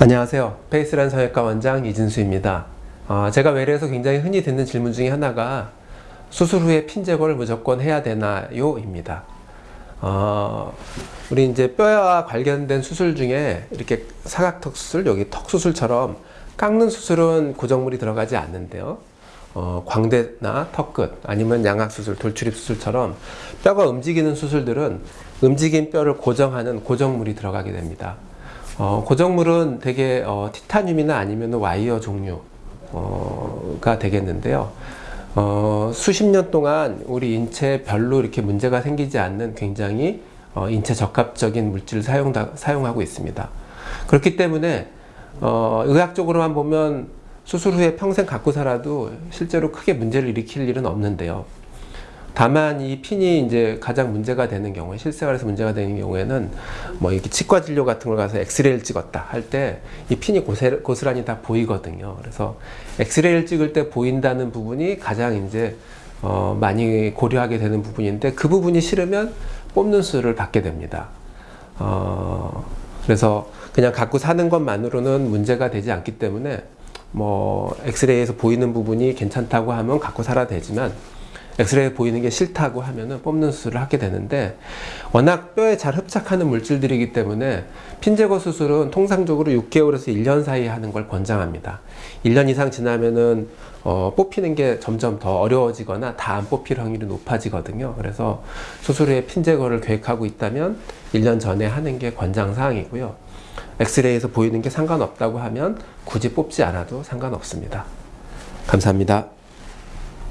안녕하세요. 페이스란 성형외과 원장 이진수입니다. 어, 제가 외래에서 굉장히 흔히 듣는 질문 중에 하나가 수술 후에 핀 제거를 무조건 해야 되나요? 입니다. 어, 우리 이제 뼈와 관련된 수술 중에 이렇게 사각턱 수술, 여기 턱 수술처럼 깎는 수술은 고정물이 들어가지 않는데요. 어, 광대나 턱끝 아니면 양악 수술, 돌출입 수술처럼 뼈가 움직이는 수술들은 움직인 뼈를 고정하는 고정물이 들어가게 됩니다. 어, 고정물은 되게 어, 티타늄이나 아니면 와이어 종류가 되겠는데요. 어, 수십 년 동안 우리 인체에 별로 이렇게 문제가 생기지 않는 굉장히 어, 인체 적합적인 물질을 사용, 사용하고 있습니다. 그렇기 때문에 어, 의학적으로만 보면 수술 후에 평생 갖고 살아도 실제로 크게 문제를 일으킬 일은 없는데요. 다만 이 핀이 이제 가장 문제가 되는 경우에 실생활에서 문제가 되는 경우에는 뭐 이렇게 치과 진료 같은 걸 가서 엑스레이를 찍었다 할 때 이 핀이 고세, 고스란히 다 보이거든요. 그래서 엑스레이를 찍을 때 보인다는 부분이 가장 이제 어 많이 고려하게 되는 부분인데 그 부분이 싫으면 뽑는 수를 받게 됩니다. 어 그래서 그냥 갖고 사는 것만으로는 문제가 되지 않기 때문에 뭐 엑스레이에서 보이는 부분이 괜찮다고 하면 갖고 살아야 되지만 엑스레이 보이는 게 싫다고 하면은 뽑는 수술을 하게 되는데 워낙 뼈에 잘 흡착하는 물질들이기 때문에 핀 제거 수술은 통상적으로 6개월에서 1년 사이에 하는 걸 권장합니다. 1년 이상 지나면은 어, 뽑히는 게 점점 더 어려워지거나 다 안 뽑힐 확률이 높아지거든요. 그래서 수술 후에 핀 제거를 계획하고 있다면 1년 전에 하는 게 권장사항이고요. 엑스레이에서 보이는 게 상관없다고 하면 굳이 뽑지 않아도 상관없습니다. 감사합니다.